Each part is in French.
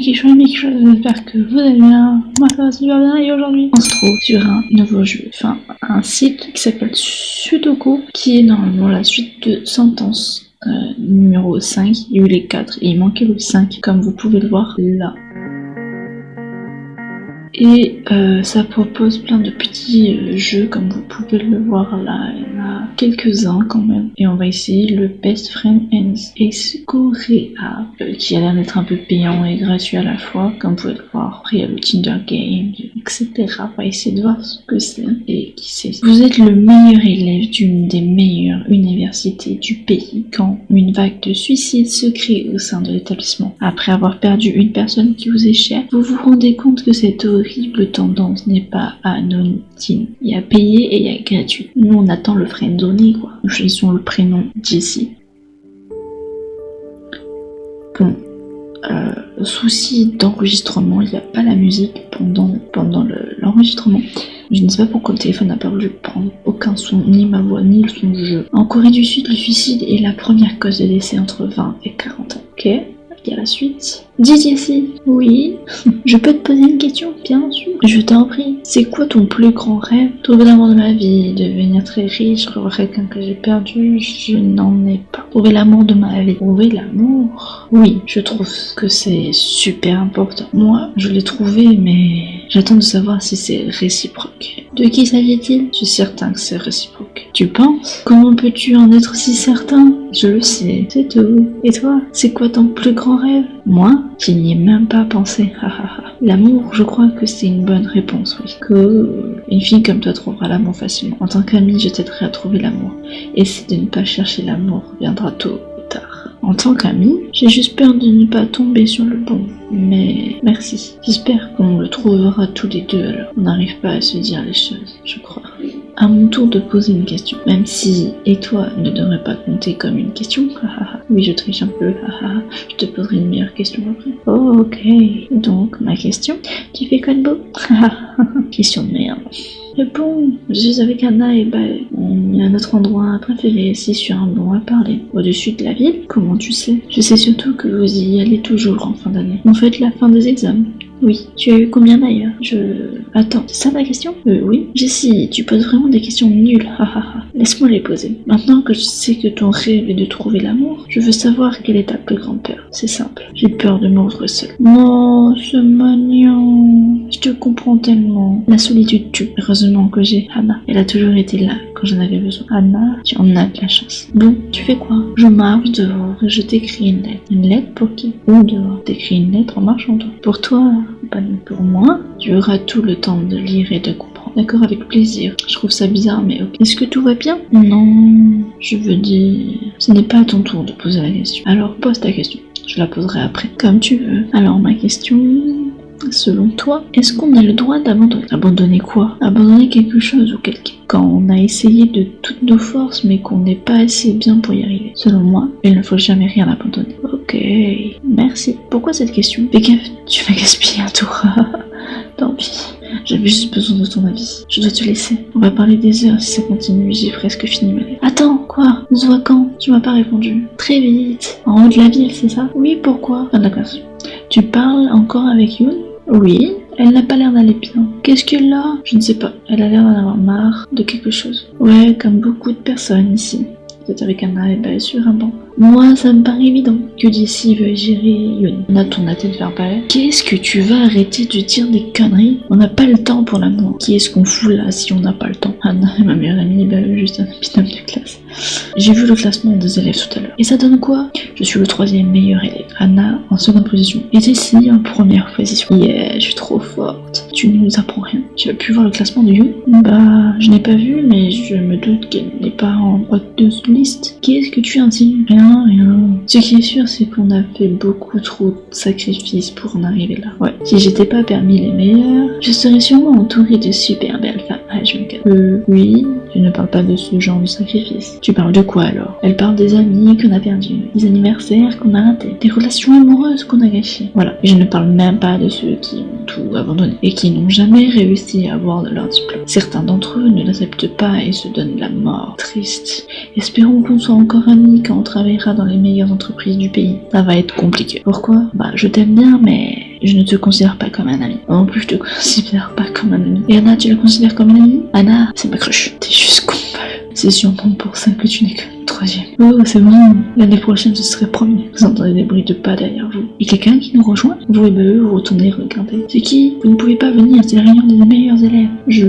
qui j'espère que vous allez bien. Moi ça va super bien et aujourd'hui on se trouve sur un nouveau jeu, enfin un site qui s'appelle Sudoku qui est normalement la suite de Sentence euh, numéro 5. Il y a eu les 4 et il manquait le 5 comme vous pouvez le voir là. Et euh, ça propose plein de petits euh, jeux comme vous pouvez le voir là, il y en a quelques-uns quand même. Et on va essayer le Best Friend and Escorea euh, qui a l'air d'être un peu payant et gratuit à la fois comme vous pouvez le voir. Après il y a le Tinder Game, etc. On va essayer de voir ce que c'est et qui c'est. Vous êtes le meilleur élève d'une des meilleures universités du pays quand une vague de suicides se crée au sein de l'établissement. Après avoir perdu une personne qui vous est chère, vous vous rendez compte que cette horrible tendance n'est pas anonyme. Il y a payé et il y a gratuit. Nous, on attend le donné quoi. Nous choisissons le prénom Jessie. Bon, euh, souci d'enregistrement, il n'y a pas la musique pendant, pendant l'enregistrement. je ne sais pas pourquoi le téléphone n'a pas voulu prendre aucun son, ni ma voix, ni le son du jeu. En Corée du Sud, le suicide est la première cause de décès entre 20 et 40 ans. Ok a la suite. Jessie, oui, je peux te poser une question, bien sûr. Je t'en prie. C'est quoi ton plus grand rêve? Trouver l'amour de ma vie, devenir très riche, revoir quelqu'un que j'ai perdu, je n'en ai pas. Trouver l'amour de ma vie. Trouver l'amour? Oui, je trouve que c'est super important. Moi, je l'ai trouvé, mais j'attends de savoir si c'est réciproque. De qui s'agit-il? Je suis certain que c'est réciproque. Tu penses? Comment peux-tu en être si certain? Je le sais, c'est tout. Et toi, c'est quoi ton plus grand rêve? Moi, je n'y ai même pas pensé. L'amour, je crois que c'est une bonne réponse, oui. Que une fille comme toi trouvera l'amour facilement. En tant qu'amie, je t'aiderai à trouver l'amour. Essaie de ne pas chercher l'amour, viendra tôt. En tant qu'amie, j'ai juste peur de ne pas tomber sur le bon. Mais merci. J'espère qu'on le trouvera tous les deux alors. On n'arrive pas à se dire les choses, je crois à mon tour de poser une question. Même si et toi ne devrait pas compter comme une question. oui, je triche un peu. je te poserai une meilleure question après. Ok. Donc, ma question. Tu fais quoi de beau? Question de merde. Je suis avec Anna et bah, on à notre endroit préféré, ici sur un banc à parler. Au-dessus de la ville Comment tu sais? Je sais surtout que vous y allez toujours en fin d'année. En fait, la fin des examens. Oui, tu as eu combien d'ailleurs? Je... Attends, c'est ça ta question Euh, oui. Jessie, tu poses vraiment des questions nulles, Laisse-moi les poser. Maintenant que je sais que ton rêve est de trouver l'amour, je veux savoir quelle est ta plus grande peur. C'est simple, j'ai peur de mordre seul. Non, ce mignon. Je te comprends tellement. La solitude tue. Heureusement que j'ai Anna. Elle a toujours été là quand j'en avais besoin. Anna, tu en as de la chance. Bon, tu fais quoi? Je marche dehors et je t'écris une lettre. Une lettre pour qui? Où dehors T'écris une lettre en marchant toi. Pour toi, pas pour moi. Tu auras tout le temps de lire et de comprendre. D'accord, avec plaisir. Je trouve ça bizarre, mais ok. Est-ce que tout va bien? Non, je veux dire... Ce n'est pas ton tour de poser la question. Alors pose ta question. Je la poserai après. Comme tu veux. Alors ma question... Selon toi, est-ce qu'on a le droit d'abandonner? Abandonner quoi? Abandonner quelque chose ou quelqu'un? Quand on a essayé de toutes nos forces mais qu'on n'est pas assez bien pour y arriver. Selon moi, il ne faut jamais rien abandonner. Ok, merci. Pourquoi cette question tu vas gaspiller un tour. Tant pis. J'avais juste besoin de ton avis. Je dois te laisser. On va parler des heures si ça continue. J'ai presque fini ma Attends, quoi? On se voit quand? Tu m'as pas répondu. Très vite. En haut de la ville, c'est ça? Oui, pourquoi? Ah d'accord. Tu parles encore avec Yoon oui, elle n'a pas l'air d'aller bien. Qu'est-ce qu'elle a? Je ne sais pas. Elle a l'air d'en avoir marre de quelque chose. Ouais, comme beaucoup de personnes ici. Peut-être avec un arrêt sur un banc. Moi, ça me paraît évident que Jessie veut gérer Yun. On a ton tête vers palais. Qu'est-ce que tu vas arrêter de dire des conneries? On n'a pas le temps pour l'amour. Qui est-ce qu'on fout là si on n'a pas le temps? Anna ma meilleure amie, bah juste un binôme de classe. J'ai vu le classement des élèves tout à l'heure. Et ça donne quoi? Je suis le troisième meilleur élève. Anna en seconde position. Et Jessie en première position. Yeah, je suis trop forte. Tu ne nous apprends rien. Tu as pu voir le classement de Yun Bah, je n'ai pas vu, mais je me doute qu'elle n'est pas en droite de liste. Qu'est-ce que tu insinues Rien ce qui est sûr, c'est qu'on a fait beaucoup trop de sacrifices pour en arriver là. Ouais. Si j'étais pas parmi les meilleurs, je serais sûrement entourée de super belles femmes Euh, oui, tu ne parles pas de ce genre de sacrifice. Tu parles de quoi alors? Elle parle des amis qu'on a perdus, des anniversaires qu'on a ratés, des relations amoureuses qu'on a gâchées. Voilà. Je ne parle même pas de ceux qui ont tout abandonné et qui n'ont jamais réussi à avoir de leur diplôme. Certains d'entre eux ne l'acceptent pas et se donnent la mort. Triste. Espérons qu'on soit encore amis quand on travaillera dans les meilleures entreprises du pays. Ça va être compliqué. Pourquoi? Bah, je t'aime bien, mais je ne te considère pas comme un ami. En plus, je te considère pas comme un ami. Et Anna, tu la considères comme un ami? Anna, c'est ma crush. T'es juste con. C'est sûrement pour ça que tu n'es que troisième. Oh, c'est bon. L'année prochaine, ce serait premier. Vous entendez des bruits de pas derrière vous. Et quelqu'un qui nous rejoint? Vous et ben, vous retournez regarder. C'est qui? Vous ne pouvez pas venir, c'est la réunion des meilleurs élèves. Je...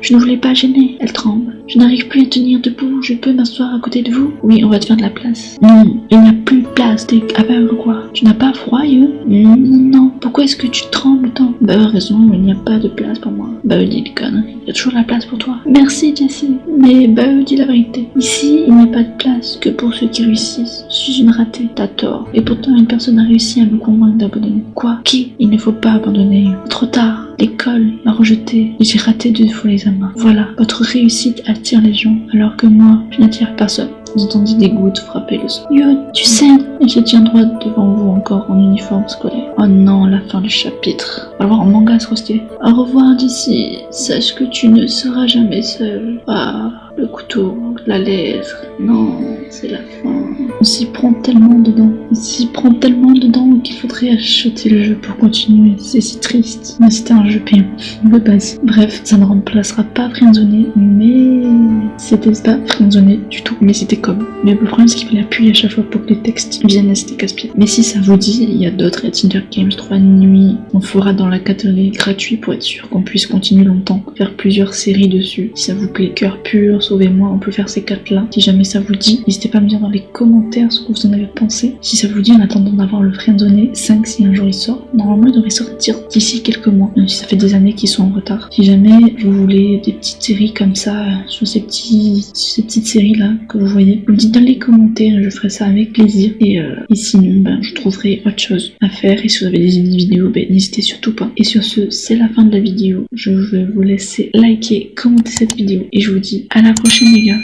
Je ne voulais pas gêner. Elle tremble. Je n'arrive plus à tenir debout. Je peux m'asseoir à côté de vous Oui, on va te faire de la place. Non, il n'y a plus de place. T'es aveugle quoi Tu n'as pas froid, You Non. Pourquoi est-ce que tu trembles tant Bah, raison, il n'y a pas de place pour moi. Bah, dis des conneries. Il y a toujours la place pour toi. Merci, Jessie. Mais bah, dis la vérité. Ici, il n'y a pas de place que pour ceux qui réussissent. Je suis une ratée. T'as tort. Et pourtant, une personne a réussi à me convaincre d'abandonner. Quoi Qui Il ne faut pas abandonner. Trop tard. L'école J'ai raté deux fois l'examen. Voilà, votre réussite attire les gens, alors que moi, je n'attire personne. Vous entendez des gouttes frapper le sol. Yo, tu Et je tiens droit devant vous encore en uniforme scolaire. Oh non, la fin du chapitre. Alors en manga, c'est stylé. Au revoir d'ici. Sache que tu ne seras jamais seul. Ah, le couteau, la lettre. Non, c'est la fin. On s'y prend tellement dedans. On s'y prend tellement dedans qu'il faudrait acheter le jeu pour continuer. C'est si triste. Mais c'était un jeu payant. De base. Bref, ça ne remplacera pas Friendzone, mais c'était pas Friendzone du tout. Mais c'était comme. Mais le problème, c'est qu'il fallait appuyer à chaque fois pour que les textes viennent à c'était casse-pied. Mais si ça vous dit, il y a d'autres et Tinder Games 3 nuits. On fera dans la catégorie gratuit pour être sûr qu'on puisse continuer longtemps. Faire plusieurs séries dessus. Si ça vous plaît, cœur pur, sauvez-moi, on peut faire ces quatre là. Si jamais ça vous dit, n'hésitez pas à me dire dans les commentaires ce que vous en avez pensé. Si ça vous dit, en attendant d'avoir le Friendzone 5 si un jour il sort, normalement il devrait sortir d'ici quelques mois. Même si ça fait des années qu'ils sont en retard. Si jamais vous voulez des petites séries comme ça, sur ces, petits, ces petites séries là que vous voyez, vous dites dans les commentaires, je ferai ça avec plaisir. Et, euh, et sinon, ben, je trouverai autre chose à faire. Et si vous avez des vidéos, ben, n'hésitez surtout pas. Et sur ce, c'est la fin de la vidéo. Je vais vous laisser liker, commenter cette vidéo. Et je vous dis à la prochaine les gars.